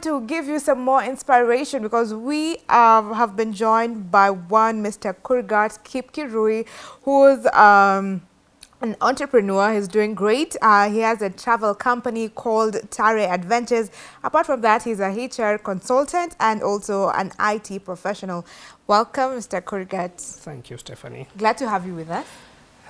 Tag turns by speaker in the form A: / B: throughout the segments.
A: going to give you some more inspiration because we uh, have been joined by one Mr. Kurgat Kipkirui, who's um, an entrepreneur. He's doing great. Uh, he has a travel company called Tare Adventures. Apart from that, he's a HR consultant and also an IT professional. Welcome, Mr. Kurgat.
B: Thank you, Stephanie.
A: Glad to have you with us.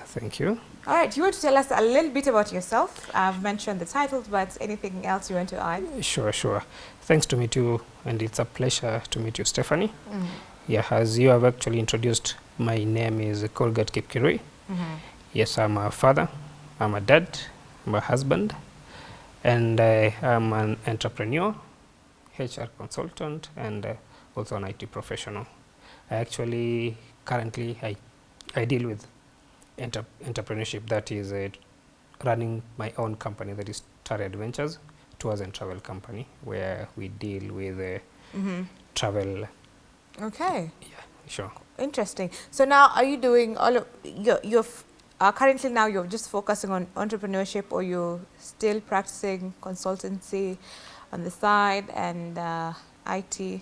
B: Thank you.
A: All right, you want to tell us a little bit about yourself? I've mentioned the titles, but anything else you want to add?
B: Sure, sure. Thanks to meet you, and it's a pleasure to meet you, Stephanie.
A: Mm.
B: Yeah, as you have actually introduced, my name is Kurgat Kipkirui.
A: Mm -hmm.
B: Yes, I'm a father, I'm a dad, I'm a husband, and uh, I'm an entrepreneur, HR consultant, and uh, also an IT professional. I actually currently I, I deal with enter entrepreneurship that is uh, running my own company that is Tare Adventures tours and travel company where we deal with uh,
A: Mm -hmm.
B: travel.
A: Okay.
B: Yeah, sure.
A: Interesting. So now are you doing all of, you're, you're uh, currently now you're just focusing on entrepreneurship or you're still practicing consultancy on the side and uh, IT?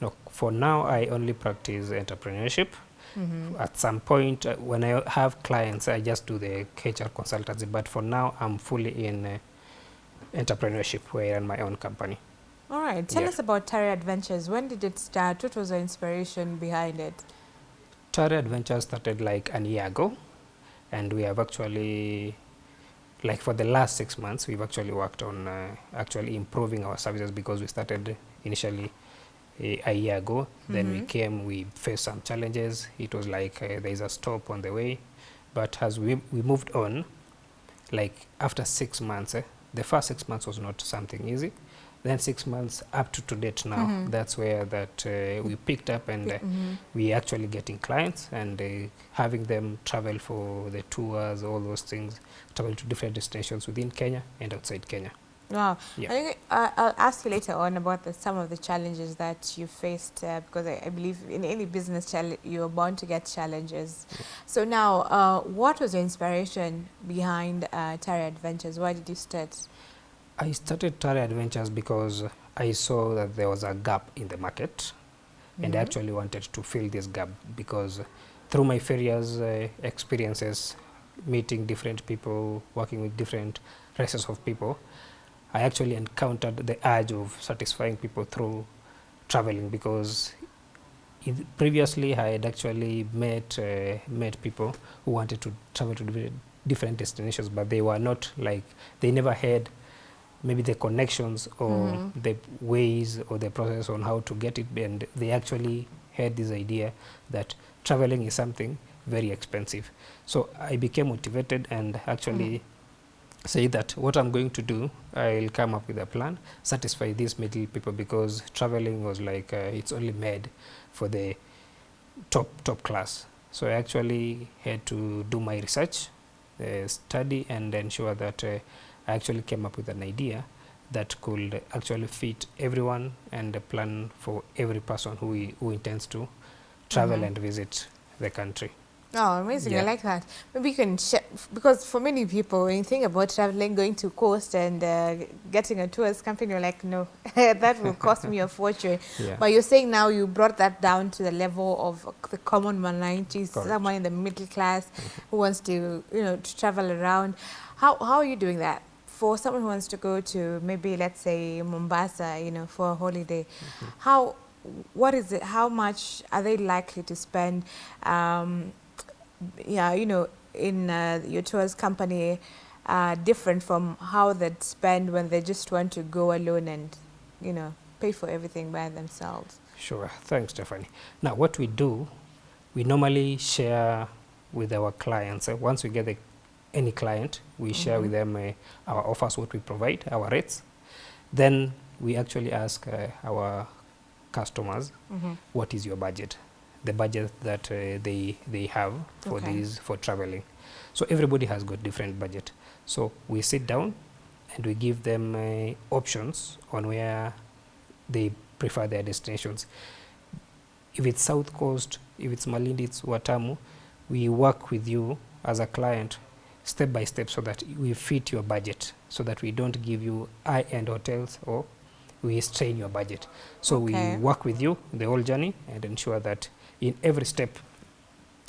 B: No, for now I only practice entrepreneurship.
A: Mm -hmm.
B: At some point, uh, when I have clients, I just do the HR consultancy. But for now, I'm fully in uh, entrepreneurship, where I run my own company.
A: All right. Tell
B: Yeah.
A: us about Tare Adventures. When did it start? What was the inspiration behind it?
B: Tare Adventures started like an year ago, and we have actually, like for the last six months, we've actually worked on uh, actually improving our services because we started initially a, a year ago. Then we
A: Mhm.
B: came, we faced some challenges. It was like uh, there is a stop on the way, but as we we moved on, like after six months, eh, the first six months was not something easy. Then six months up to to date now,
A: mm -hmm.
B: that's where that uh, we picked up and uh,
A: mm -hmm.
B: we actually getting clients and uh, having them travel for the tours, all those things, travel to different destinations within Kenya and outside Kenya.
A: Wow.
B: Yeah.
A: I think uh, I'll ask you later on about the, some of the challenges that you faced uh, because I, I believe in any business you're bound to get challenges. So now, uh, what was the inspiration behind uh, Tare Adventures? Why did you start?
B: I started Tare Adventures because I saw that there was a gap in the market and I
A: Mhm.
B: actually wanted to fill this gap because through my various uh, experiences, meeting different people, working with different races of people, I actually encountered the urge of satisfying people through traveling because previously I had actually met uh, met people who wanted to travel to different, destinations, but they were not like they never had maybe the connections or
A: Mhm.
B: the ways or the process on how to get it, and they actually had this idea that traveling is something very expensive. So I became motivated and actually say that what I'm going to do, I'll come up with a plan, satisfy these middle people because traveling was like uh, it's only made for the top top class. So I actually had to do my research, uh, study, and ensure that uh, I actually came up with an idea that could actually fit everyone and a plan for every person who, who intends to travel
A: Mhm.
B: and visit the country.
A: Oh, amazing. I like that. Maybe you can share, because for many people, when you think about traveling, going to coast and uh, getting a tourist company, you're like, no, that will cost me a fortune.
B: Yeah.
A: But you're saying now you brought that down to the level of the common man, 90s, someone in the middle class who wants to, you know, to travel around. How, how are you doing that? For someone who wants to go to maybe, let's say, Mombasa, you know, for a holiday, how, what is it, how much are they likely to spend, um, yeah, you know, in uh, your tours company, uh, different from how they'd spend when they just want to go alone and, you know, pay for everything by themselves.
B: Sure. Thanks, Stephanie. Now, what we do, we normally share with our clients. Uh, once we get any client, we share with them uh, our offers, what we provide, our rates. Then we actually ask uh, our customers,
A: Mm-hmm.
B: what is your budget? The budget that uh, they they have for
A: Okay.
B: these for traveling. So everybody has got different budget. So we sit down and we give them uh, options on where they prefer their destinations. If it's South Coast, if it's Malindi, it's Watamu, we work with you as a client step by step so that we fit your budget, so that we don't give you high-end hotels or we strain your budget. So
A: Okay.
B: we work with you the whole journey and ensure that in every step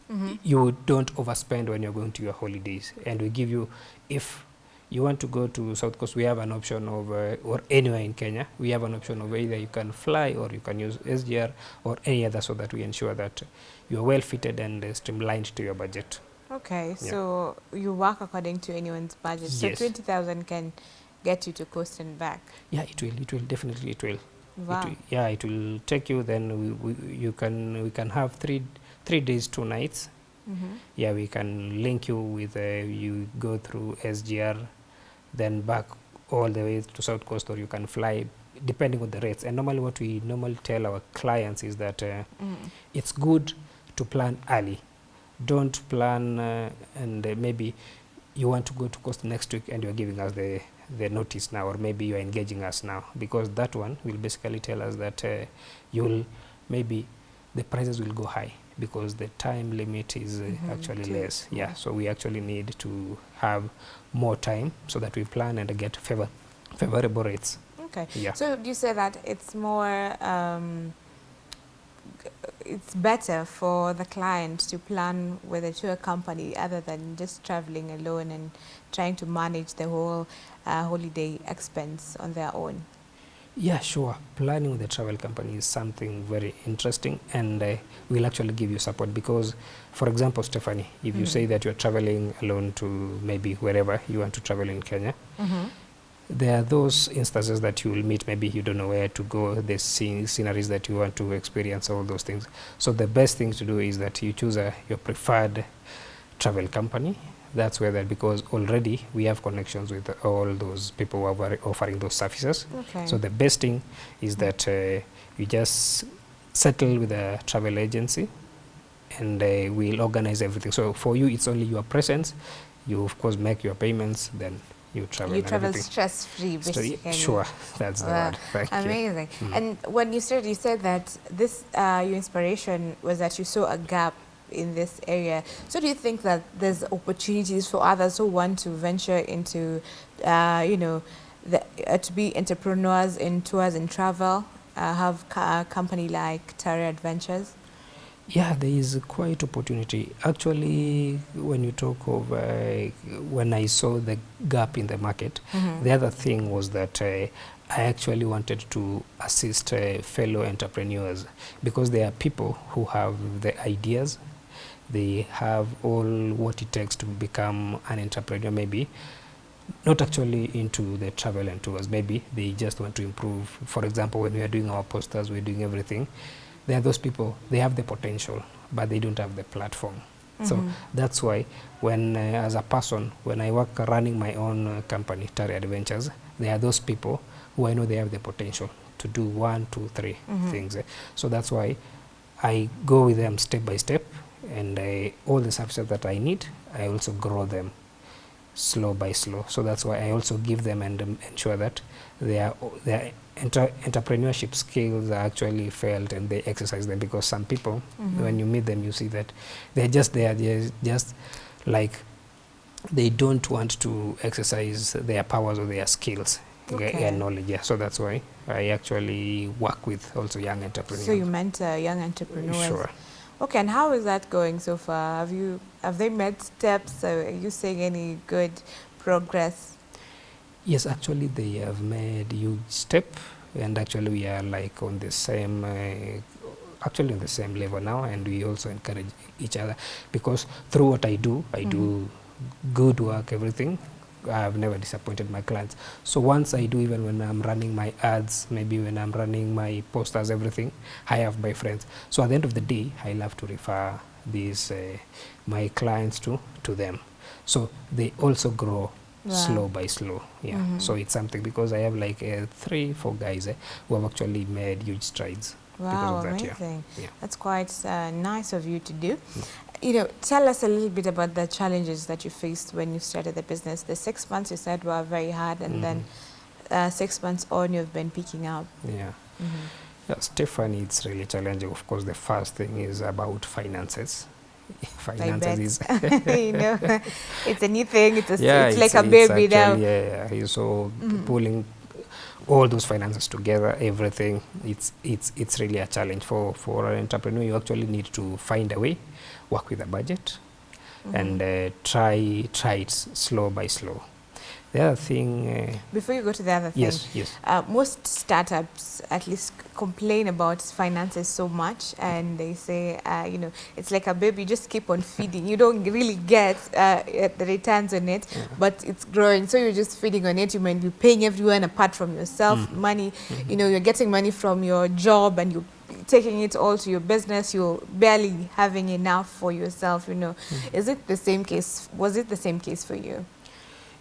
A: Mhm.
B: you don't overspend when you're going to your holidays and we give you if you want to go to south coast we have an option of uh, or anywhere in kenya we have an option of either you can fly or you can use sgr or any other so that we ensure that you are well fitted and uh, streamlined to your budget
A: Okay, so you work according to anyone's budget. So 20,000 can get you to coast and back.
B: yeah it will it will definitely it will
A: Wow.
B: it yeah it will take you then we, we, you can we can have three three days two nights
A: Mhm.
B: yeah we can link you with uh, you go through sgr then back all the way to south coast or you can fly depending on the rates and normally what we normally tell our clients is that uh,
A: Mm.
B: it's good to plan early don't plan uh, and uh, maybe you want to go to coast next week and you're giving us the the notice now or maybe you're engaging us now because that one will basically tell us that uh, you'll maybe the prices will go high because the time limit is uh,
A: Mhm,
B: actually
A: too
B: less. Yeah so we actually need to have more time so that we plan and get favor favorable rates.
A: Okay.
B: yeah.
A: So do you say that it's more, um, it's better for the client to plan with a tour company other than just traveling alone and trying to manage the whole uh, holiday expense on their own.
B: Yeah, sure. Planning with a travel company is something very interesting, and uh, we'll actually give you support because, for example, Stephanie, if mm -hmm. you
A: Mhm.
B: say that you're traveling alone to maybe wherever you want to travel in Kenya,
A: Mm-hmm.
B: There are those instances that you will meet. Maybe you don't know where to go, the scene, sceneries that you want to experience, all those things. So the best thing to do is that you choose a, your preferred travel company. That's where that because already we have connections with all those people who are offering those services.
A: Okay.
B: So the best thing is that uh, you just settle with a travel agency and uh, we'll organize everything. So for you, it's only your presence. You, of course, make your payments, then you travel.
A: you travel stress free, basically.
B: sure, that's the
A: Wow,
B: word. Thank you.
A: Amazing.
B: Mm.
A: And when you started, you said that this uh, your inspiration was that you saw a gap in this area. So do you think that there's opportunities for others who want to venture into, uh, you know, the, uh, to be entrepreneurs in tours and travel, uh, have a company like Tare Adventures?
B: Yeah, there is quite opportunity. Actually, when you talk of uh, when I saw the gap in the market,
A: Mhm.
B: The other thing was that uh, I actually wanted to assist uh, fellow entrepreneurs because there are people who have the ideas, they have all what it takes to become an entrepreneur, maybe not actually into the travel and tours, maybe they just want to improve. For example, when we are doing our posters, we're doing everything. There are those people, they have the potential, but they don't have the platform. So
A: Mhm.
B: that's why when uh, as a person when i work running my own uh, company Tare adventures there are those people who i know they have the potential to do one two three
A: Mhm.
B: things eh. so that's why i go with them step by step and I, all the services that i need i also grow them slow by slow so that's why i also give them and um, ensure that their their entrepreneurship skills are actually felt and they exercise them because some people
A: Mhm.
B: when you meet them you see that they're just there they're just like they don't want to exercise their powers or their skills
A: Okay.
B: and knowledge yeah so that's why i actually work with also young entrepreneurs
A: So you mentor young entrepreneurs.
B: sure
A: Okay, and how is that going so far? Have you have they made steps? Are you seeing any good progress?
B: Yes, actually, they have made huge step, and actually, we are like on the same, uh, actually on the same level now, and we also encourage each other because through what I do, I do good work, everything. I have never disappointed my clients. So once I do, even when I'm running my ads, maybe when I'm running my posters, everything, I have my friends. So at the end of the day, I love to refer these uh, my clients to to them. So they also grow
A: Wow.
B: slow by slow yeah
A: Mhm.
B: so it's something because i have like uh, three four guys eh, who have actually made huge strides
A: Wow,
B: of that, yeah.
A: amazing.
B: Yeah.
A: That's quite uh, nice of you to do. You know, tell us a little bit about the challenges that you faced when you started the business. The six months you said were very hard, and then uh, six months on, you've been picking up.
B: yeah
A: Mhm.
B: yeah stephanie it's really challenging of course the first thing is about finances finances
A: you know, it's a new thing. It's, a,
B: yeah
A: it's, it's like a baby now.
B: actually, yeah, yeah. So
A: mm.
B: pulling all those finances together, everything, it's, it's, it's really a challenge for, for an entrepreneur. You actually need to find a way, work with a budget, mm -hmm. and uh, try, try it slow by slow. The other thing, uh,
A: Before you go to the other thing,
B: yes, yes.
A: uh, most startups at least complain about finances so much and they say uh, you know it's like a baby you just keep on feeding you don't really get uh, uh, the returns on it
B: Yeah.
A: but it's growing so you're just feeding on it you might be paying everyone apart from yourself
B: Mm.
A: money you know you're getting money from your job and you're taking it all to your business you're barely having enough for yourself you know
B: Mm.
A: is it the same case was it the same case for you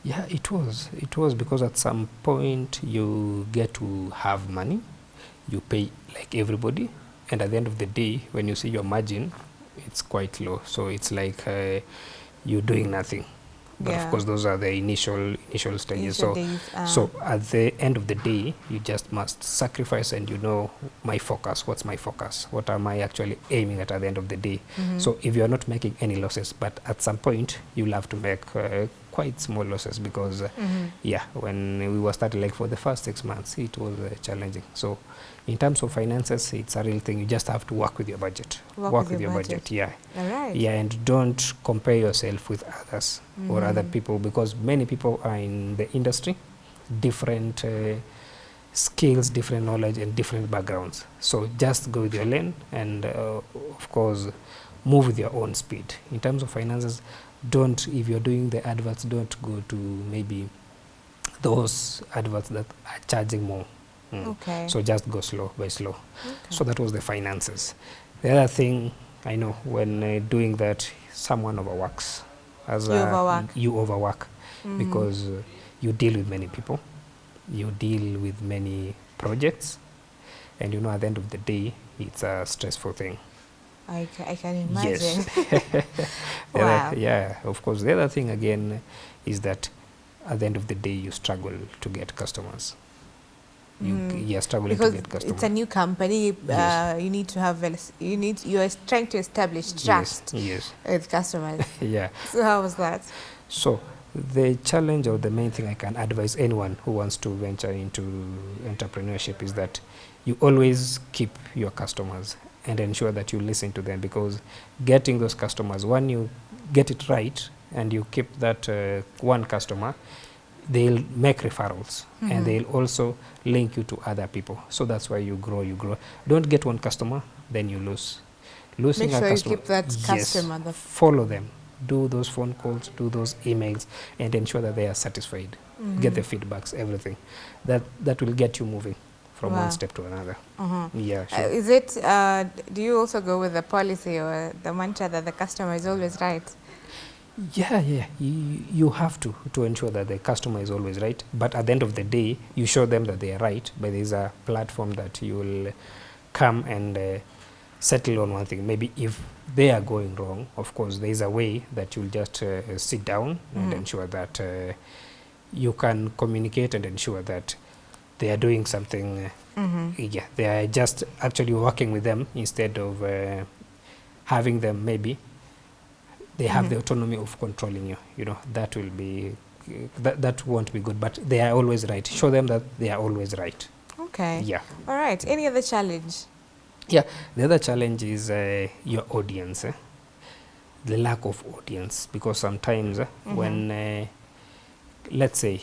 B: Yeah, it was. It was because at some point you get to have money, you pay like everybody, and at the end of the day, when you see your margin, it's quite low. So it's like uh, you're doing nothing. But
A: Yeah.
B: of course, those are the initial initial stages.
A: Initial
B: so
A: days, uh,
B: so at the end of the day, you just must sacrifice, and you know my focus. What's my focus? What am I actually aiming at at the end of the day?
A: mhm.
B: So if you are not making any losses, but at some point you'll have to make uh, quite small losses because, uh,
A: Mhm.
B: yeah, when we were starting like for the first six months, it was uh, challenging. So in terms of finances, it's a real thing. You just have to work with your budget.
A: Work with your budget.
B: yeah.
A: all right
B: Yeah, and don't compare yourself with others or other
A: Mhm.
B: people because many people are in the industry, different uh, skills, different knowledge, and different backgrounds. So just go with your lane and, uh, of course, move with your own speed. In terms of finances, don't, if you're doing the adverts, don't go to maybe those adverts that are charging more. Mm.
A: okay
B: So just go slow by slow.
A: Okay.
B: So that was the finances. The other thing I know when uh, doing that, someone overworks. As
A: You
B: a-
A: overwork.
B: You overwork
A: Mhm.
B: because uh, you deal with many people, you deal with many projects, and you know at the end of the day, it's a stressful thing.
A: I, ca- I can imagine.
B: Yes.
A: Wow.
B: yeah, of course. The other thing again is that at the end of the day, you struggle to get customers. You,
A: Mm.
B: You're struggling
A: because
B: to get customers.
A: it's a new company,
B: Yes.
A: uh, you need to have you need you are trying to establish trust
B: Yes, yes.
A: with customers.
B: yeah.
A: so how was that?
B: So the challenge or the main thing I can advise anyone who wants to venture into entrepreneurship is that you always keep your customers and ensure that you listen to them because getting those customers, when you get it right and you keep that uh, one customer, they'll make referrals
A: Mhm.
B: and they'll also link you to other people. So that's why you grow, you grow. Don't get one customer, then you lose. Losing
A: Make
B: a
A: sure you keep that
B: Yes
A: customer. The
B: follow them do those phone calls do those emails and ensure that they are satisfied get the feedbacks everything that that will get you moving from
A: Wow.
B: one step to another
A: uh
B: yeah
A: Uh,
B: sure.
A: is it? Uh, do you also go with the policy or the mantra that the customer is always right?
B: yeah yeah you, you have to to ensure that the customer is always right but at the end of the day you show them that they are right but there's a platform that you will come and uh, settle on one thing maybe if they are going wrong of course there is a way that you'll just uh, sit down and
A: Mhm.
B: ensure that uh, you can communicate and ensure that they are doing something uh,
A: Mm-hmm.
B: yeah they are just actually working with them instead of uh, having them maybe they have
A: Mhm.
B: the autonomy of controlling you you know that will be that, that won't be good but they are always right show them that they are always right
A: Okay.
B: yeah
A: All right. Any other challenge?
B: yeah the other challenge is uh, your audience eh? the lack of audience because sometimes eh,
A: Mhm.
B: when uh, let's say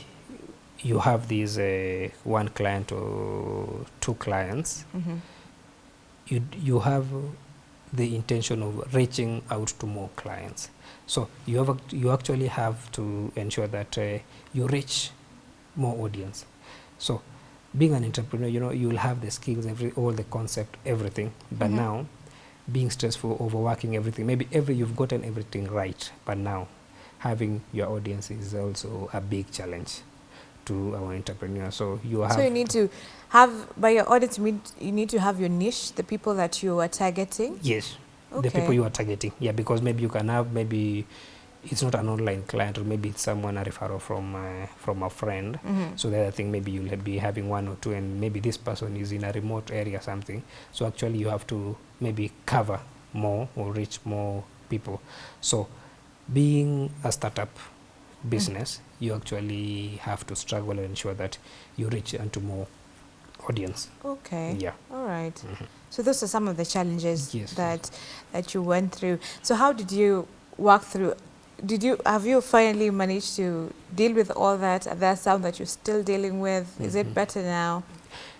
B: you have these uh, one client or two clients
A: Mm-hmm.
B: you you have the intention of reaching out to more clients so you have you actually have to ensure that uh, you reach more audience so being an entrepreneur you know you will have the skills every all the concept everything but
A: Mhm.
B: now being stressful overworking everything maybe every you've gotten everything right but now having your audience is also a big challenge to our entrepreneur so you have
A: So you need to have by your audit, you need, to have your niche, the people that you are targeting.
B: Yes.
A: okay.
B: The people you are targeting. Yeah, because maybe you can have maybe it's not an online client or maybe it's someone a referral from uh, from a friend.
A: Mm-hmm.
B: So the other thing maybe you'll be having one or two and maybe this person is in a remote area or something. So actually you have to maybe cover more or reach more people. So being a startup, business, you actually have to struggle and ensure that you reach into more audience.
A: Okay.
B: Yeah.
A: All right.
B: Mhm.
A: So those are some of the challenges
B: Yes.
A: that that you went through. So how did you work through? Did you have you finally managed to deal with all that? Are there some that you're still dealing with? Is it
B: Mhm.
A: better now?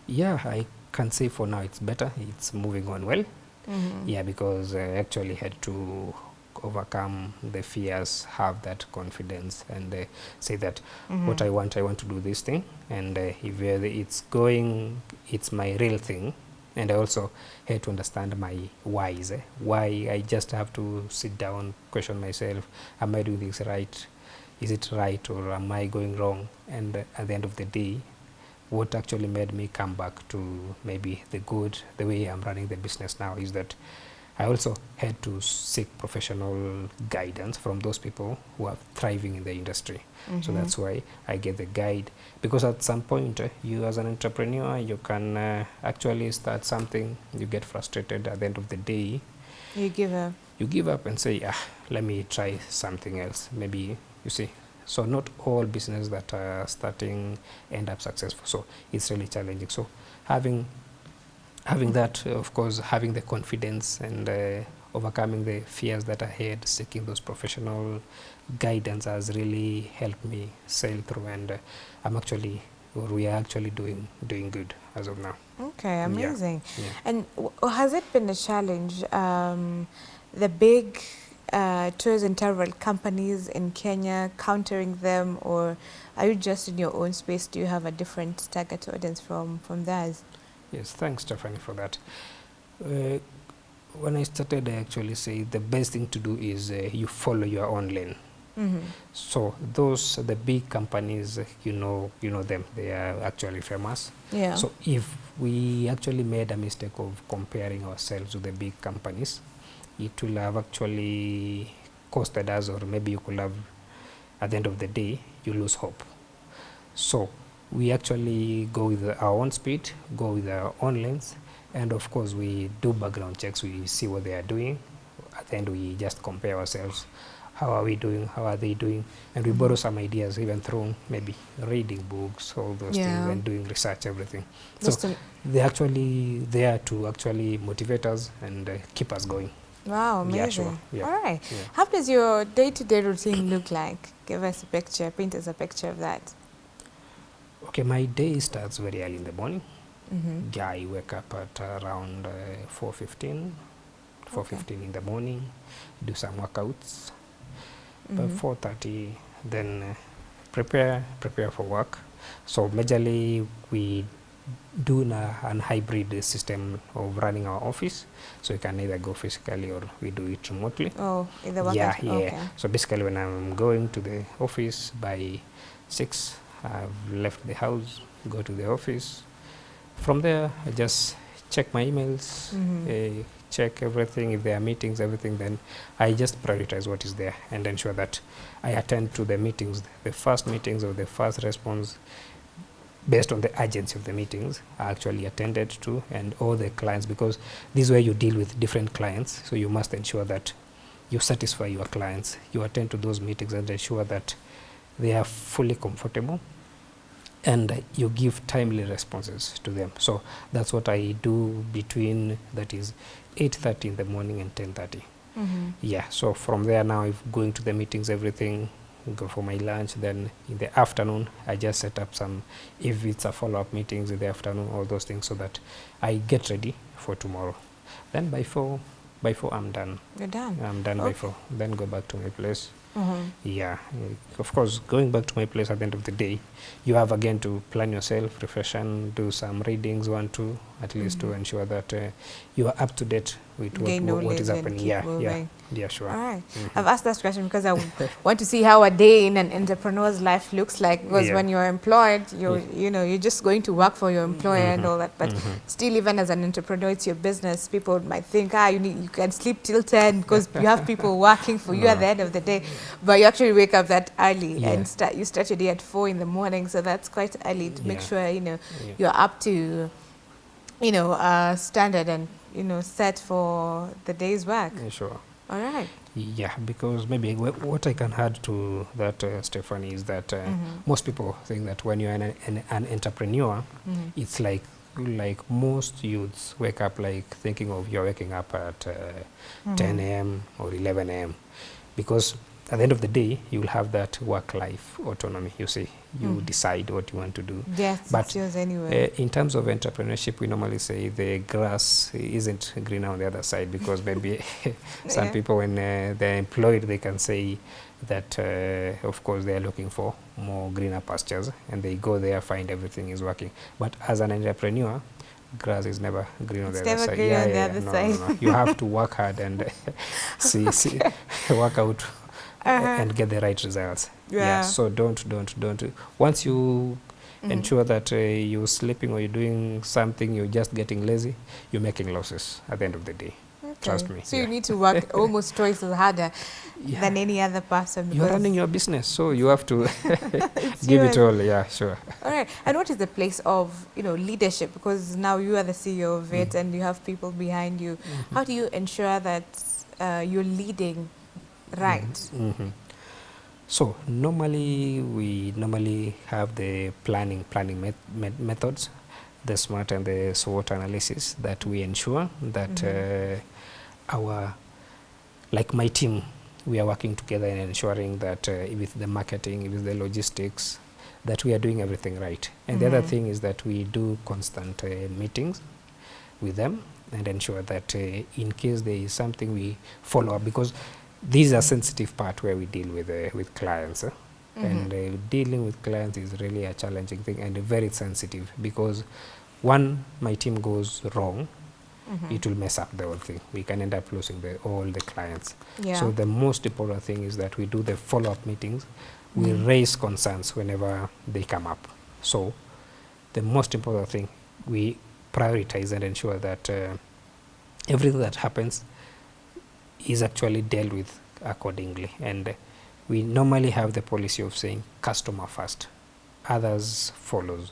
B: Yeah, I can say for now it's better. It's moving on well.
A: Mhm.
B: Yeah, because I actually had to overcome the fears, have that confidence, and uh, say that what
A: Mhm.
B: I want, I want to do this thing, and uh, if uh, it's going, it's my real thing. And I also had to understand my whys. Eh? Why I just have to sit down, question myself: Am I doing this right? Is it right, or am I going wrong? And uh, at the end of the day, what actually made me come back to maybe the good, the way I'm running the business now, is that I also had to seek professional guidance from those people who are thriving in the industry. So
A: Mhm.
B: that's why I get the guide. Because at some point uh, you as an entrepreneur you can uh, actually start something you get frustrated at the end of the day.
A: You give a
B: you give up and say ah let me try something else. Maybe you see so not all business that are starting end up successful. So it's really challenging. So having having that uh, of course having the confidence and uh, overcoming the fears that I had seeking those professional guidance has really helped me sail through and uh, I'm actually or we are actually doing doing good as of now
A: okay amazing.
B: yeah
A: And w- has it been a challenge? Um, the big uh, tours and travel companies in Kenya countering them, or are you just in your own space? Do you have a different target audience from from theirs?
B: Yes, thanks, Stephanie, for that. Uh, when I started, I actually say the best thing to do is uh, you follow your own lane.
A: Mm-hmm.
B: So those the big companies, uh, you know, you know them. They are actually famous.
A: Yeah.
B: So if we actually made a mistake of comparing ourselves with the big companies, it will have actually costed us, or maybe you could have, at the end of the day, you lose hope. So we actually go with our own speed, go with our own lanes, and of course we do background checks. We see what they are doing. At the end, we just compare ourselves. How are we doing? How are they doing? And we borrow some ideas, even through maybe reading books, all those
A: Yeah.
B: things, and doing research, everything.
A: Just
B: so they're actually there to actually motivate us and uh, keep us going.
A: wow, amazing.
B: Yeah, sure. Yeah.
A: All right. How does your day-to-day routine look like? Give us a picture. Paint us a picture of that.
B: Okay, my day starts very early in the morning.
A: Mm-hmm.
B: Yeah, I wake up at around uh, 4.15, 4.15 in the morning, do some workouts. By
A: Mm-hmm.
B: 4.30, then uh, prepare, prepare for work. So majorly we do a, an hybrid system of running our office. So you can either go physically or we do it remotely.
A: Oh, in the.
B: Yeah, yeah.
A: Okay.
B: So basically, when I'm going to the office by six, I've left the house, go to the office. From there, I just check my emails,
A: Mhm.
B: uh, check everything. If there are meetings, everything, then I just prioritize what is there and ensure that I attend to the meetings, the first meetings or the first response based on the urgency of the meetings are actually attended to and all the clients because this is where you deal with different clients so you must ensure that you satisfy your clients you attend to those meetings and ensure that they are fully comfortable and you give timely responses to them. So that's what i do between that is 8.30 in the morning and 10.30
A: Mm-hmm.
B: yeah so from there now if going to the meetings everything go for my lunch. Then in the afternoon i just set up some if it's a follow-up meetings in the afternoon all those things so that i get ready for tomorrow. Then by four by four i'm done.
A: You're done.
B: i'm done by four. Then go back to my place
A: Mm-hmm.
B: yeah eh, of course going back to my place at the end of the day you have again to plan yourself refresh and do some readings one two at least to
A: Mhm.
B: ensure that uh, you are up to date with what, what, what is happening yeah yeah
A: moving.
B: yeah sure
A: All right.
B: Mhm.
A: I've asked that question because I want to see how a day in an entrepreneur's life looks like. Because
B: Yeah.
A: when you're employed, you're
B: Yeah.
A: you know you're just going to work for your employer and
B: Mhm.
A: all that. But still, even as an entrepreneur, it's your business. People might think, ah, you need you can sleep till ten because you have people working for you at the end of the day. But you actually wake up that early
B: Yeah.
A: and start you start your day at four in the morning. So that's quite early to make sure you know you're up to you know uh, standard and you know set for the day's work.
B: Yeah, sure
A: All right.
B: Yeah, because maybe wh- what I can add to that, uh, Stephanie, is that uh,
A: Mhm.
B: most people think that when you're an, an, an entrepreneur,
A: Mhm.
B: it's like like most youths wake up like thinking of you're waking up at uh,
A: Mhm.
B: 10 a.m. or 11 a.m. because at the end of the day you'll have that work-life autonomy. You see, you
A: Mm.
B: decide what you want to do.
A: Yes,
B: But,
A: it's yours anyway.
B: Uh, in terms of entrepreneurship, we normally say the grass isn't greener on the other side because maybe some
A: Yeah.
B: people, when uh, they're employed, they can say that, uh, of course, they're looking for more greener pastures and they go there, find everything is working. But as an entrepreneur, grass is never green on
A: It's
B: the other side.
A: on the
B: no. No, no. You have to work hard and see, see, work out
A: Uh-huh.
B: and get the right results.
A: Yeah.
B: So don't, don't, don't. Once you
A: Mhm.
B: ensure that uh, you're sleeping or you're doing something, you're just getting lazy, you're making losses at the end of the day. Trust me,
A: So you need to work almost twice as harder
B: Yeah.
A: than any other person.
B: You're running your business, so you have to give it all. Yeah, sure.
A: All right. And what is the place of you know leadership? Because now you are the CEO of it,
B: Mm.
A: and you have people behind you. How do you ensure that uh, you're leading right?
B: hmm So normally we normally have the planning planning met met methods, the SMART and the SWOT analysis that we ensure that
A: Mhm.
B: uh, our like my team we are working together in ensuring that uh, with the marketing, with the logistics, that we are doing everything right. And the other
A: Mhm.
B: thing is that we do constant uh, meetings with them and ensure that uh, in case there is something we follow up because this are sensitive part where we deal with uh, with clients eh? and
A: Mhm.
B: uh, dealing with clients is really a challenging thing and very sensitive because one my team goes wrong
A: Mhm.
B: it will mess up the whole thing we can end up losing the, all the clients
A: yeah.
B: so the most important thing is that we do the follow-up meetings we
A: Mm.
B: raise concerns whenever they come up so the most important thing we prioritize and ensure that uh, everything that happens is actually dealt with accordingly and uh, we normally have the policy of saying customer first others follows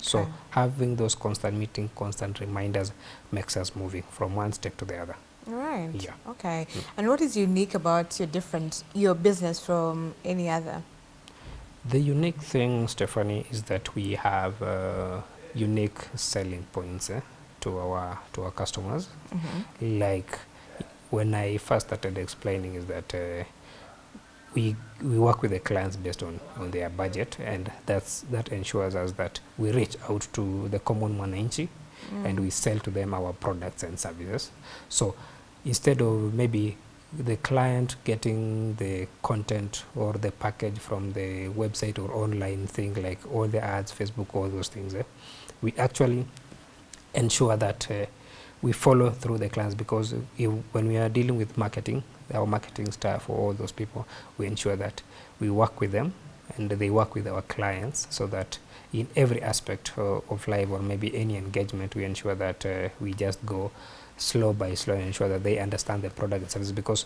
B: so having those constant meeting constant reminders makes us moving from one step to the other
A: Right.
B: Yeah.
A: Okay. And what is unique about your different your business from any other?
B: The unique thing, Stephanie, is that we have uh, unique selling points eh, to our to our customers.
A: Mhm.
B: Like when I first started explaining, is that uh, we we work with the clients based on on their budget, and that's that ensures us that we reach out to the common and
A: Mm.
B: we sell to them our products and services. So instead of maybe the client getting the content or the package from the website or online thing like all the ads, Facebook, all those things, eh, we actually ensure that uh, we follow through the clients because if, when we are dealing with marketing, our marketing staff or all those people, we ensure that we work with them and they work with our clients so that in every aspect uh, of life or maybe any engagement, we ensure that uh, we just go slow by slow and ensure that they understand the product and service because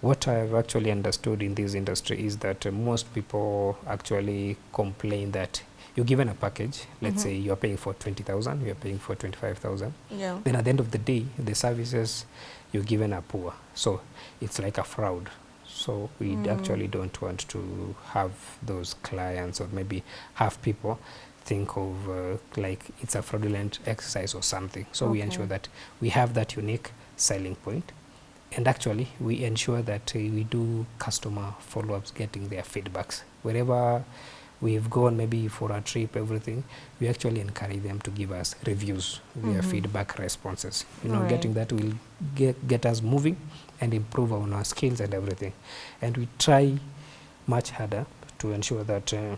B: what I've actually understood in this industry is that uh, most people actually complain that you're given a package, let's
A: Mhm.
B: say you're paying for 20,000, you're paying for 25,000,
A: Yeah.
B: then at the end of the day, the services you're given are poor. So it's like a fraud. So we
A: Mm.
B: actually don't want to have those clients or maybe have people think of uh, like it's a fraudulent exercise or something. So we ensure that we have that unique selling point. point and actually we ensure that uh, we do customer follow-ups getting their feedbacks wherever we've gone maybe for a trip everything we actually encourage them to give us reviews their
A: Mhm.
B: feedback responses you know
A: Right.
B: getting that will get, get us moving and improve on our skills and everything and we try much harder to ensure that uh,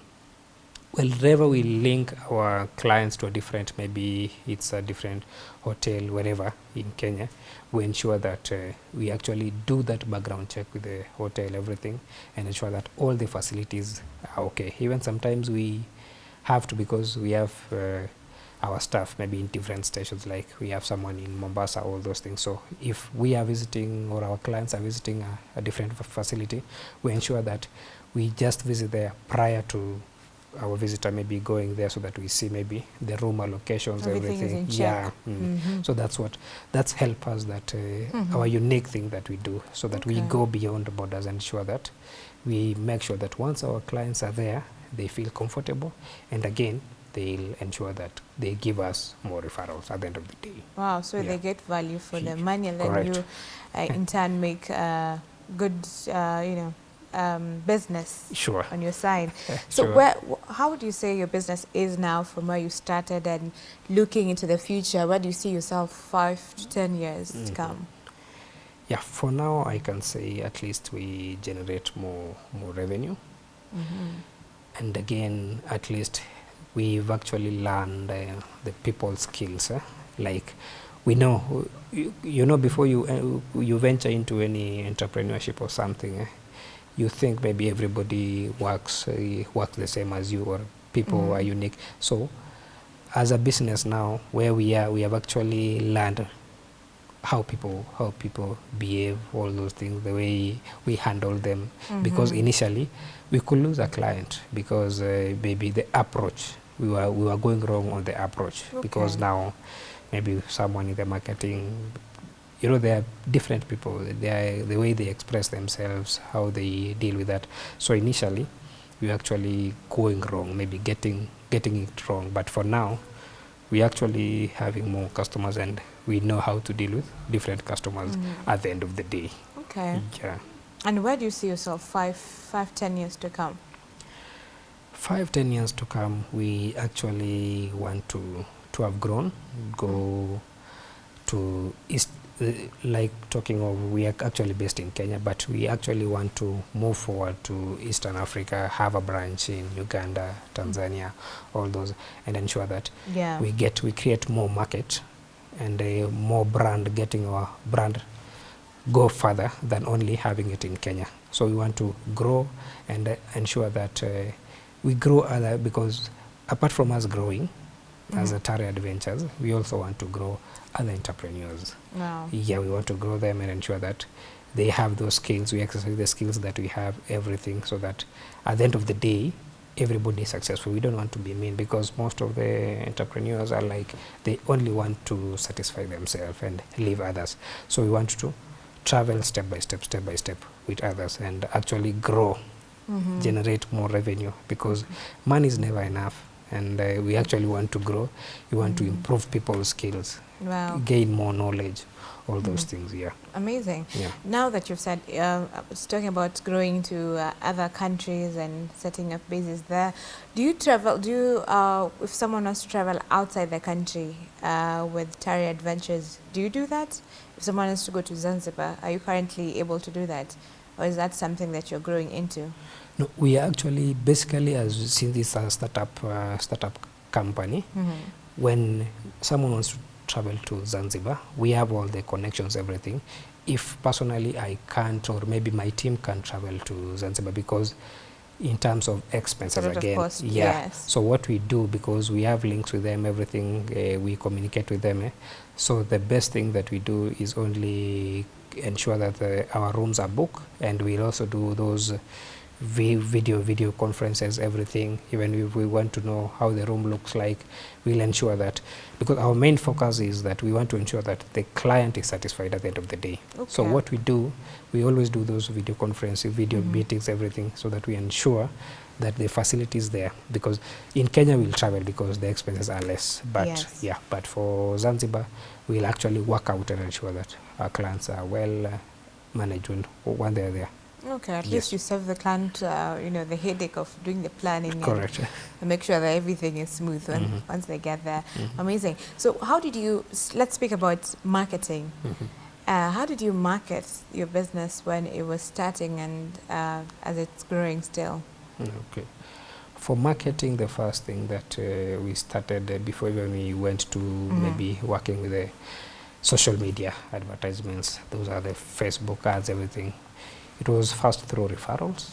B: wherever we link our clients to a different maybe it's a different hotel wherever in kenya we ensure that uh, we actually do that background check with the hotel everything and ensure that all the facilities are okay. Even sometimes we have to because we have uh, our staff maybe in different stations like we have someone in mombasa all those things. So if we are visiting or our clients are visiting a, a different facility we ensure that we just visit there prior to our visitor may be going there so that we see maybe the room allocations,
A: Everything
B: everything. Yeah. mm.
A: Mhm.
B: So that's what that's help us that uh,
A: Mhm.
B: our unique thing that we do, so that we go beyond borders and ensure that we make sure that once our clients are there, they feel comfortable, and again they'll ensure that they give us more referrals at the end of the day.
A: Wow, so
B: Yeah.
A: they get value for the
B: Huge.
A: money, and then
B: Correct.
A: you, uh, in turn, make uh, good, uh, you know, um, business
B: Sure.
A: on your side. So,
B: Sure.
A: where, how would you say your business is now from where you started, and looking into the future? Where do you see yourself five to ten years to
B: Mhm.
A: come?
B: Yeah, for now I can say at least we generate more more revenue.
A: Mhm.
B: and again at least we've actually learned uh, the people skills eh? like we know you, you know before you uh, you venture into any entrepreneurship or something eh, you think maybe everybody works uh, works the same as you or people
A: Mhm.
B: are unique so as a business now where we are we have actually learned how people how people behave all those things the way we handle them because
A: Mhm.
B: initially we could lose a client because uh, maybe the approach we were we were going wrong on the approach because now maybe someone in the marketing you know they are different people they are, the way they express themselves how they deal with that so initially we were actually going wrong maybe getting getting it wrong but for now we're actually having more customers and we know how to deal with different customers
A: Mhm.
B: at the end of the day
A: Okay.
B: yeah
A: And where do you see yourself five, five, ten years to come?
B: five ten years to come we actually want to to have grown go to east like talking of we are actually based in kenya but we actually want to move forward to eastern africa have a branch in uganda tanzania all those and ensure that
A: Yeah.
B: we get we create more market and uh, more brand getting our brand go further than only having it in Kenya. So we want to grow and uh, ensure that uh, we grow other because apart from us growing as a
A: Mhm.
B: Tare Adventures, we also want to grow other entrepreneurs.
A: Wow.
B: Yeah, we want to grow them and ensure that they have those skills. We exercise the skills that we have, everything, so that at the end of the day, everybody is successful. We don't want to be mean because most of the entrepreneurs are like they only want to satisfy themselves and leave others. So we want to travel step by step, step by step with others and actually grow,
A: Mhm.
B: generate more revenue because money is never enough. And uh, we actually want to grow. We want to
A: Mhm.
B: improve people's skills,
A: Wow.
B: gain more knowledge, all those
A: Mhm.
B: things. Yeah,
A: Amazing.
B: yeah.
A: Now that you've said, uh, talking about growing to uh, other countries and setting up bases there, do you travel, do you, uh, if someone wants to travel outside the country uh, with Tare Adventures, do you do that? If someone wants to go to Zanzibar, are you currently able to do that? Or is that something that you're growing into?
B: No, we are actually basically as since this is a startup uh, startup company,
A: Mhm.
B: when someone wants to travel to Zanzibar, we have all the connections, everything. If personally I can't, or maybe my team can't travel to Zanzibar because in terms of expenses
A: lot of
B: again,
A: cost,
B: yeah.
A: yes.
B: So what we do because we have links with them, everything uh, we communicate with them. Eh? So the best thing that we do is only ensure that the, our rooms are booked, and we'll also do those video video conferences, everything. Even if we want to know how the room looks like, we'll ensure that because our main focus is that we want to ensure that the client is satisfied at the end of the day.
A: okay.
B: So what we do, we always do those video conferences, video
A: Mhm.
B: meetings, everything, so that we ensure that the facility is there. Because in Kenya we'll travel because the expenses are less. But
A: Yes.
B: yeah, but for Zanzibar, we'll actually work out and ensure that our clients are well uh, managed when, when they're there.
A: Okay, at
B: Yes.
A: least you save the client, uh, you know, the headache of doing the planning and-
B: Correct.
A: and make sure that everything is smooth when,
B: Mhm.
A: once they get there.
B: Mhm.
A: Amazing. So, how did you? Let's speak about marketing.
B: Mhm.
A: Uh, how did you market your business when it was starting and uh, as it's growing still?
B: Okay. For marketing, the first thing that uh, we started uh, before even we went to
A: Mhm.
B: maybe working with the social media advertisements, those are the Facebook ads, everything. It was first through referrals.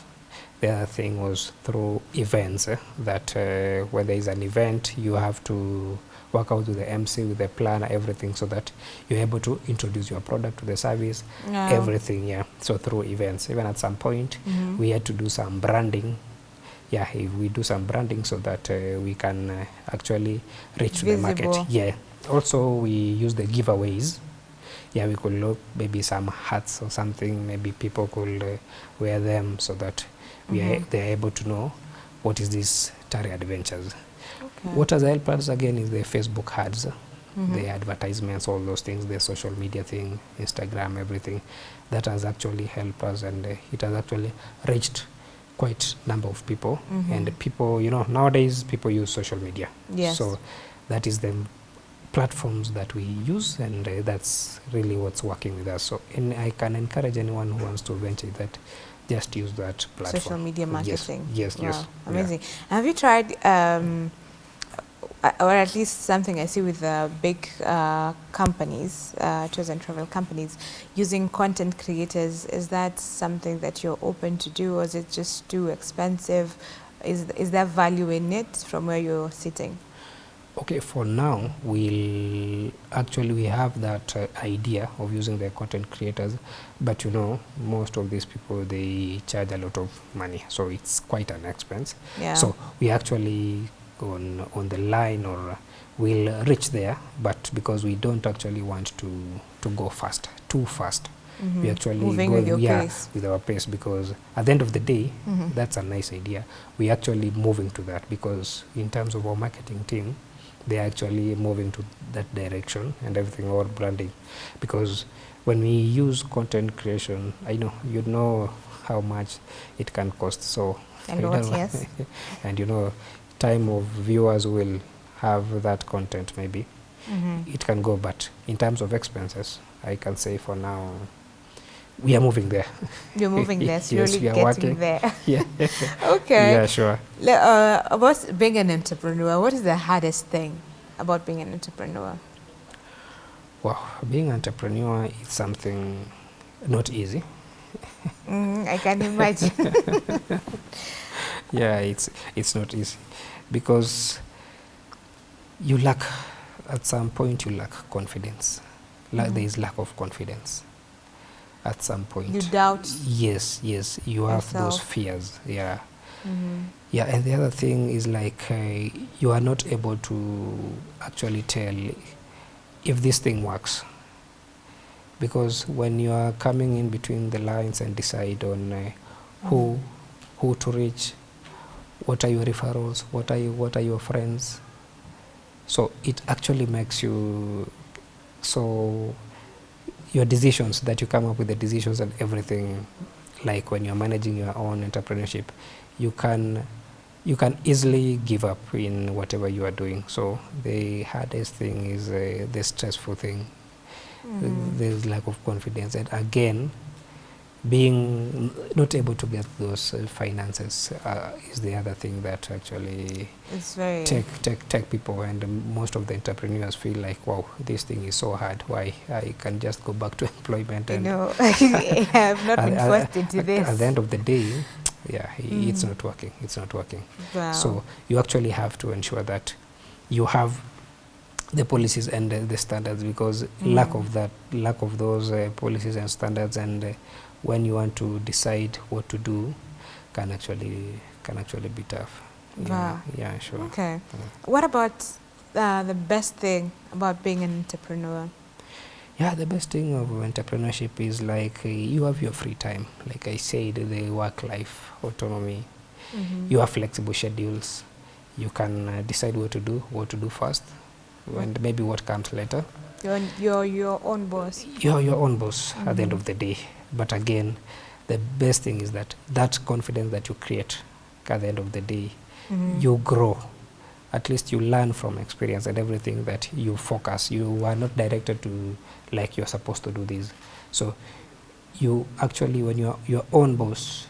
B: The other thing was through events. eh, that uh, when there is an event, you have to work out with the MC, with the planner, everything, so that you're able to introduce your product to the service,
A: Yeah.
B: everything. Yeah. So through events, even at some point,
A: Mhm.
B: we had to do some branding yeah, if we do some branding so that uh, we can uh, actually reach the market. Yeah. Also, we use the giveaways. Yeah, we could look maybe some hats or something. Maybe people could uh, wear them so that we are,
A: Mhm.
B: they are able to know what is this Tare Adventures.
A: Okay.
B: What has helped us again is the Facebook ads,
A: Mhm.
B: the advertisements, all those things, the social media thing, Instagram, everything. That has actually helped us, and uh, it has actually reached quite number of people.
A: Mhm.
B: And people, you know, nowadays people use social media.
A: Yes.
B: So that is the platforms that we use, and uh, that's really what's working with us. So, and I can encourage anyone who wants to venture that, just use that platform.
A: Social media marketing.
B: Yes,
A: wow,
B: yes. yeah.
A: Amazing. Have you tried, um, uh, or at least something I see with uh, big uh, companies, uh, tours and travel companies, using content creators? Is that something that you're open to do, or is it just too expensive? Is is there value in it from where you're sitting?
B: Okay, for now, we'll actually we have that uh, idea of using the content creators, but you know, most of these people they charge a lot of money, so it's quite an expense.
A: Yeah.
B: So we actually on on the line or we'll reach there, but because we don't actually want to to go fast, too fast.
A: Mm -hmm.
B: We actually
A: moving
B: go
A: with
B: yeah,
A: pace.
B: with our pace because at the end of the day,
A: Mhm.
B: that's a nice idea. We actually moving to that because in terms of our marketing team, they're actually moving to that direction and everything our branding because when we use content creation, I know you know how much it can cost. So
A: And
B: I
A: what, yes.
B: and you know, time of viewers will have that content maybe
A: Mhm.
B: it can go, but in terms of expenses, I can say for now we are moving there.
A: You're moving there,
B: Yes,
A: slowly
B: we are
A: getting
B: working.
A: there.
B: yeah.
A: okay.
B: Yeah, sure.
A: Uh, about being an entrepreneur, what is the hardest thing about being an entrepreneur?
B: Well, being an entrepreneur is something not easy.
A: Mm, I can imagine.
B: Yeah, it's it's not easy because you lack at some point you lack confidence. La-
A: Mhm.
B: There is lack of confidence at some point.
A: you doubt.
B: yes, yes, you have those fears. Yeah.
A: Mhm.
B: Yeah, and the other thing is like uh, you are not able to actually tell if this thing works. Because when you are coming in between the lines and decide on uh, who who to reach, what are your referrals, what are you, what are your friends, so it actually makes you so your decisions that you come up with the decisions and everything. Like when you're managing your own entrepreneurship you can you can easily give up in whatever you are doing. So the hardest thing is uh, the stressful thing.
A: Mhm.
B: there's lack of confidence. And again being not able to get those uh, finances uh, is the other thing that actually take take take people and um, most of the entrepreneurs feel like wow this thing is so hard why i can just go back to employment
A: You know, I have not been forced into this.
B: at the end of the day yeah i- it's
A: Mm.
B: not working it's not working
A: wow.
B: so you actually have to ensure that you have the policies and the, the standards because lack
A: Mm.
B: of that lack of those uh, policies and standards and uh, when you want to decide what to do can actually can actually be tough yeah,
A: Wow.
B: yeah sure
A: okay.
B: Mm.
A: What about uh, the best thing about being an entrepreneur?
B: Yeah, the best thing of entrepreneurship is like uh, you have your free time. Like I said, the work-life autonomy.
A: Mhm.
B: You have flexible schedules. You can uh, decide what to do, what to do first, and maybe what comes later.
A: You're, you're your own boss.
B: You're your own boss at the end
A: Mhm.
B: of the day. But again, the best thing is that that confidence that you create at the end of the day,
A: Mhm.
B: you grow. At least you learn from experience and everything that you focus. You are not directed to like you're supposed to do this. So you actually, when you're your own boss,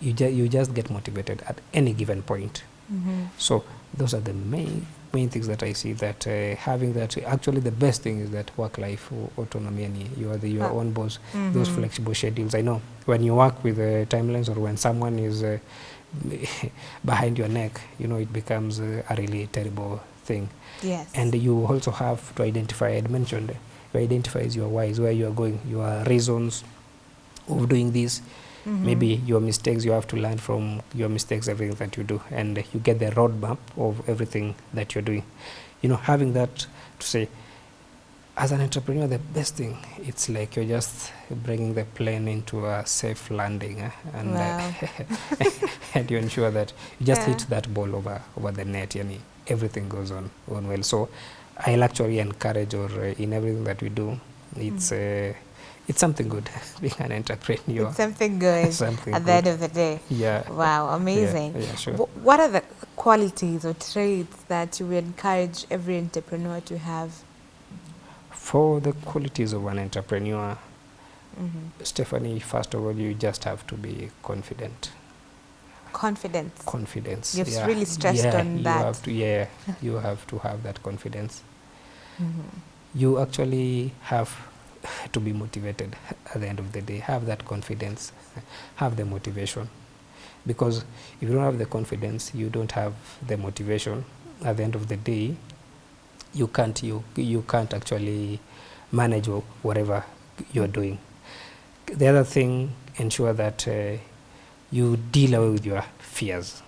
B: you, ju- you just get motivated at any given point.
A: Mhm.
B: So those are the main main things that I see that uh, having that actually the best thing is that work life autonomy and you are the your
A: Ah.
B: own boss those
A: Mhm.
B: flexible schedules. I know when you work with uh, timelines or when someone is uh, behind your neck, you know, it becomes uh, a really terrible thing.
A: Yes.
B: And you also have to identify, I had mentioned, you identify your whys, where you are going, your reasons of doing this. Maybe your mistakes you have to learn from your mistakes everything that you do and you get the roadmap of everything that you're doing you know having that to say as an entrepreneur the best thing it's like you're just bringing the plane into a safe landing eh? and
A: Wow.
B: uh, and you ensure that you just
A: Yeah.
B: hit that ball over over the net and everything goes on on well so i'll actually encourage or uh, in everything that we do it's uh, it's something good being an entrepreneur
A: It's something good
B: Something
A: at the
B: good.
A: end of the day.
B: yeah
A: Wow, amazing.
B: yeah, sure.
A: Wh- What are the qualities or traits that you would encourage every entrepreneur to have?
B: for the qualities of an entrepreneur
A: Mhm.
B: stephanie first of all you just have to be confident
A: Confidence.
B: confidence
A: You've s- really stressed
B: yeah,
A: on
B: you
A: that.
B: have to, yeah you have to have that confidence
A: Mhm.
B: you actually have to be motivated at the end of the day. Have that confidence. Have the motivation. Because if you don't have the confidence you don't have the motivation. At the end of the day you can't you you can't actually manage whatever you're doing. The other thing ensure that uh, you deal away with your fears.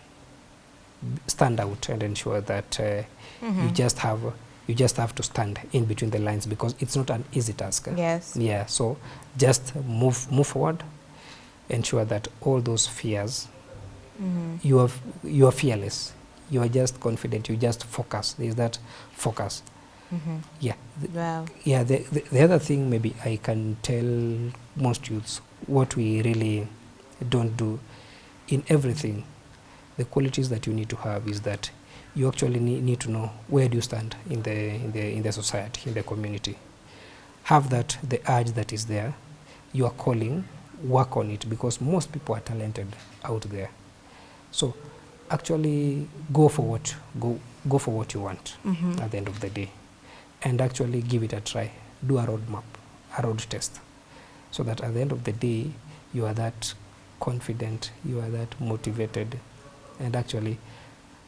B: Stand out and ensure that uh, mm -hmm. you
A: Mhm.
B: just have you just have to stand in between the lines because it's not an easy task.
A: Yes.
B: Yeah. So just move move forward. Ensure that all those fears
A: Mhm.
B: you are you are fearless. You are just confident. You just focus. Is that focus.
A: Mhm.
B: Yeah. The,
A: Wow.
B: yeah. The, the the other thing maybe I can tell most youths what we really don't do in everything. The qualities that you need to have is that you actually need, need to know where do you stand in the in the in the society in the community. Have that the urge that is there. You are calling work on it because most people are talented out there. So actually go for what go go for what you want
A: Mhm.
B: at the end of the day. And actually give it a try. Do a road map a road test. So that at the end of the day you are that confident you are that motivated. And actually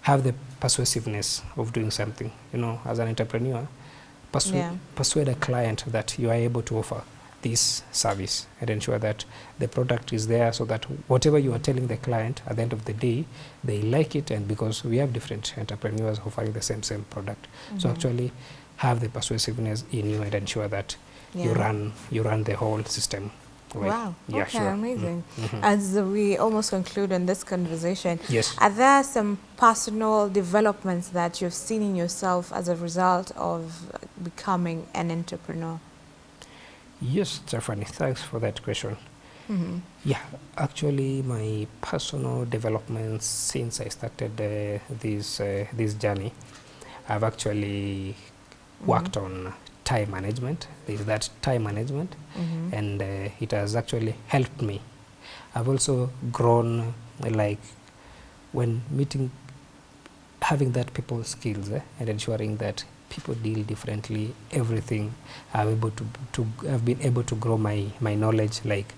B: have the persuasiveness of doing something you know as an entrepreneur persu-
A: Yeah.
B: persuade a client that you are able to offer this service and ensure that the product is there so that whatever you are telling the client at the end of the day they like it and because we have different entrepreneurs offering the same same product so
A: Mhm.
B: actually have the persuasiveness in you and ensure that you run you run the whole system
A: Wow.
B: yeah
A: okay,
B: sure
A: amazing.
B: Mhm.
A: As we almost conclude on this conversation,
B: yes
A: are there some personal developments that you've seen in yourself as a result of becoming an entrepreneur?
B: yes stephanie thanks for that question
A: Mhm.
B: Yeah, actually, my personal developments since I started uh, this uh, this journey, I've actually worked on time management. There's that time management,
A: Mhm.
B: and uh, it has actually helped me. I've also grown, like when meeting, having that people skills eh, and ensuring that people deal differently. Everything I'm able to to I've been able to grow my my knowledge like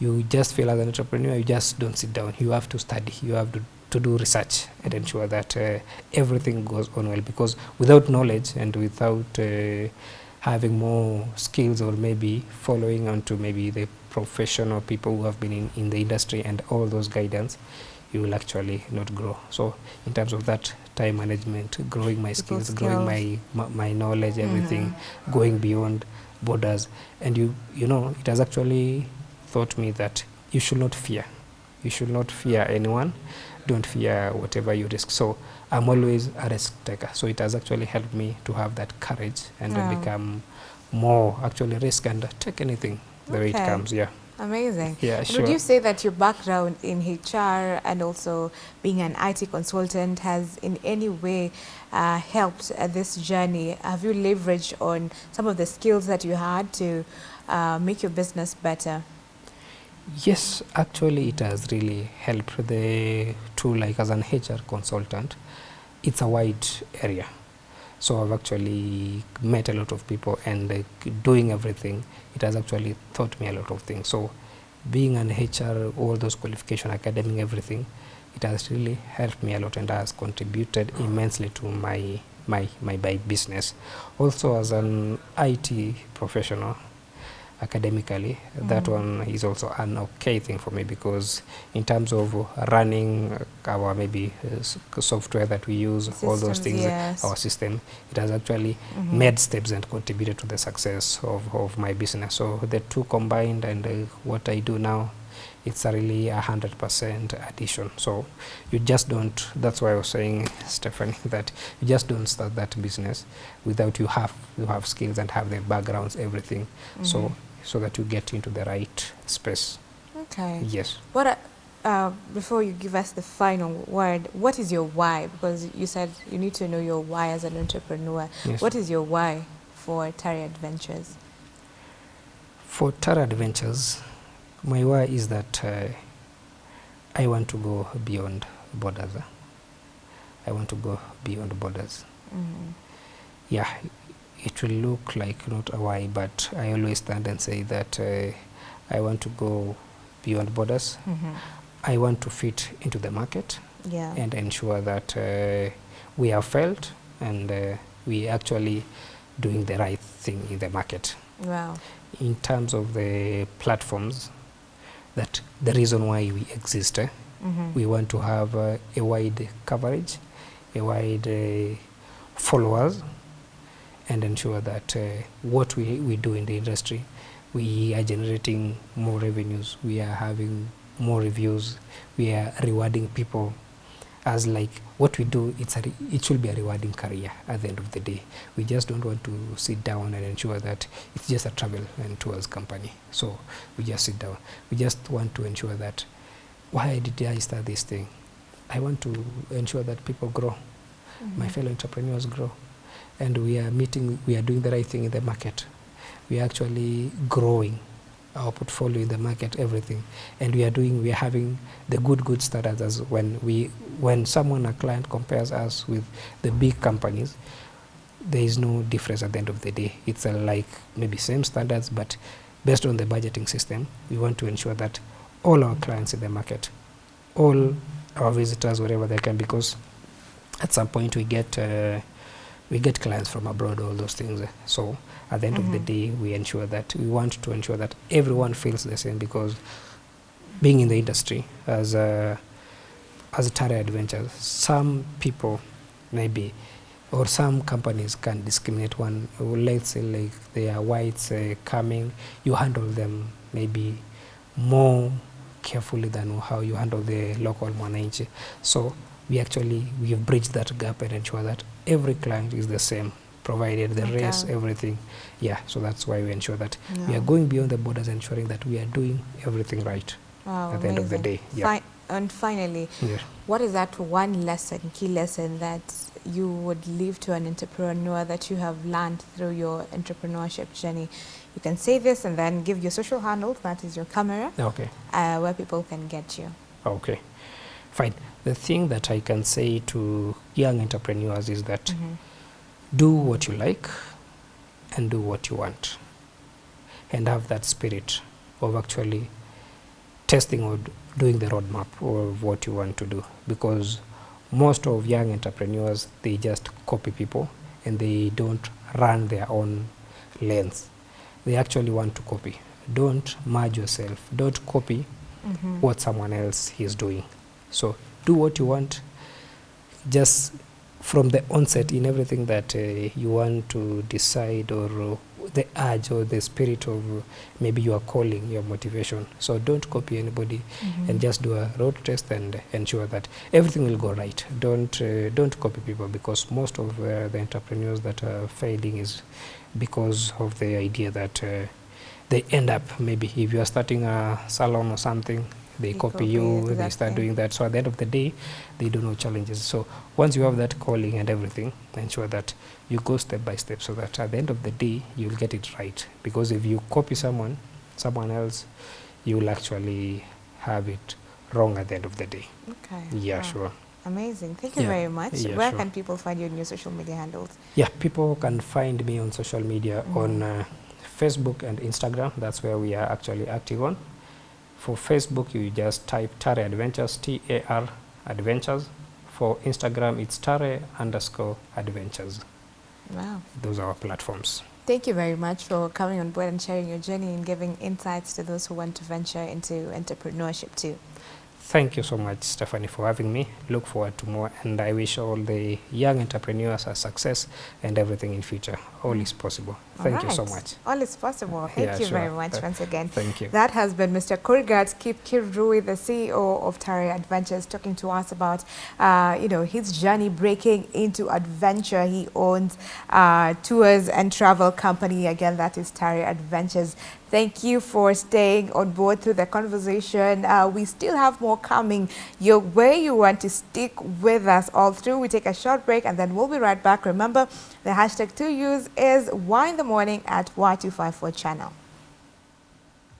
B: you just feel as an entrepreneur you just don't sit down you have to study you have to, to do research and ensure that uh, everything goes on well. Because without knowledge and without uh, having more skills or maybe following on to maybe the professional people who have been in, in the industry and all those guidance you will actually not grow. So in terms of that time management growing my
A: People
B: skills, growing my, my my knowledge everything
A: Mhm.
B: going beyond borders. And you you know it has actually taught me that you should not fear. You should not fear anyone don't fear whatever you risk so i'm always a risk taker so it has actually helped me to have that courage and then become more actually risk and take anything the way it comes yeah
A: Amazing.
B: yeah sure
A: Would you say that your background in HR and also being an IT consultant has in any way uh, helped uh, this journey? Have you leveraged on some of the skills that you had to uh, make your business better?
B: Yes, actually, it has really helped the tool. Like as an HR consultant, it's a wide area, so I've actually met a lot of people and doing everything. It has actually taught me a lot of things. So, being an HR, all those qualification, academic, everything, it has really helped me a lot and has contributed immensely to my my my, my business. Also, as an IT professional, academically that
A: Mhm.
B: one is also an okay thing for me because in terms of running our maybe uh, software that we use all those things
A: yes.
B: our system it has actually
A: Mhm.
B: made steps and contributed to the success of, of my business so the two combined and uh, what i do now it's a really a hundred percent addition so you just don't that's why i was saying stephanie that you just don't start that business without you have you have skills and have the backgrounds everything so
A: Mhm.
B: so that you get into the right space
A: Okay.
B: yes
A: What are, uh, before you give us the final word, what is your why? Because you said you need to know your why as an entrepreneur.
B: yes
A: What is your why for Tare Adventures?
B: for Tare Adventures, my why is that uh, I want to go beyond borders. I want to go beyond borders.
A: Mhm.
B: Yeah, it will look like not why, but I always stand and say that uh, I want to go beyond borders.
A: Mhm.
B: I want to fit into the market
A: Yeah.
B: and ensure that uh, we are felt and uh, we actually doing the right thing in the market.
A: wow.
B: in terms of the platforms that the reason why we exist eh,
A: Mhm.
B: we want to have uh, a wide coverage a wide uh, followers and ensure that uh, what we, we do in the industry we are generating more revenues we are having more reviews we are rewarding people. As like what we do it's a re- it should be a rewarding career at the end of the day. We just don't want to sit down and ensure that it's just a travel and tours company. So we just sit down. We just want to ensure that why did i start this thing? I want to ensure that people grow. My
A: Mhm.
B: fellow entrepreneurs grow and we are meeting we are doing the right thing in the market. We are actually growing our portfolio in the market everything. And we are doing we are having the good good standards as when we when someone a client compares us with the big companies there is no difference at the end of the day. It's like maybe same standards but based on the budgeting system we want to ensure that all our clients in the market all our visitors wherever they can because at some point we get uh, we get clients from abroad all those things so at the end of the
A: Mhm.
B: day we ensure that we want to ensure that everyone feels the same because being in the industry as a as a Tare Adventures, some people maybe or some companies can discriminate one. Let's say like they are whites uh, coming, you handle them maybe more carefully than how you handle the local mwananchi. So we actually we have bridged that gap and ensure that every client is the same, provided the
A: Okay.
B: race, everything. Yeah, so that's why we ensure that we are going beyond the borders, ensuring that we are doing everything right
A: Wow,
B: at the end of the day. Yeah.
A: Fi- and finally,
B: yeah.
A: what is that one lesson, key lesson that you would leave to an entrepreneur that you have learned through your entrepreneurship journey? You can say this and then give your social handles, that is your camera,
B: Okay.
A: uh, where people can get you.
B: Okay, fine. The thing that I can say to young entrepreneurs is that
A: Mhm.
B: do what you like and do what you want, and have that spirit of actually testing or doing the roadmap of what you want to do. Because most of young entrepreneurs they just copy people and they don't run their own lanes. They actually want to copy. Don't merge yourself. Don't copy
A: Mhm.
B: what someone else is doing. So do what you want. Just from the onset in everything that uh, you want to decide or uh, the urge or the spirit of uh, maybe your calling, your motivation. So don't copy anybody
A: Mhm.
B: and just do a road test and ensure that everything will go right. Don't uh, don't copy people because most of uh, the entrepreneurs that are failing is because of the idea that uh, they end up maybe if you are starting a salon or something they
A: They
B: copy, you
A: it,
B: they start doing that so at the end of the day they do no challenges so once you have that calling and everything ensure that you go step by step so that at the end of the day you'll get it right because if you copy someone someone else you'll actually have it wrong at the end of the day
A: Okay.
B: yeah
A: Wow.
B: sure
A: Amazing. Thank you
B: Yeah.
A: very much.
B: Yeah,
A: Where
B: sure.
A: can people find you on your social media handles?
B: Yeah, people can find me on social media
A: Mhm.
B: on uh, Facebook and Instagram. That's where we are actually active on. For Facebook, you just type Tare Adventures, T A R Adventures. For Instagram, it's Tare underscore Adventures.
A: Wow.
B: Those are our platforms.
A: Thank you very much for coming on board and sharing your journey and giving insights to those who want to venture into entrepreneurship too.
B: Thank you so much, Stephanie, for having me. Look forward to more, and I wish all the young entrepreneurs a success and everything in future. All is possible. Thank
A: all
B: you so much.
A: All is possible. Thank
B: Yeah,
A: you very much
B: Uh,
A: once again.
B: Thank you.
A: That has been Mr. Kurgat Kipkirui, the CEO of Tare Adventures, talking to us about, uh, you know, his journey breaking into adventure. He owns uh, tours and travel company. Again, that is Tare Adventures. Thank you for staying on board through the conversation. Uh, we still have more coming your way. You want to stick with us all through. We take a short break and then we'll be right back. Remember, the hashtag to use is Y in the morning at Y254 channel.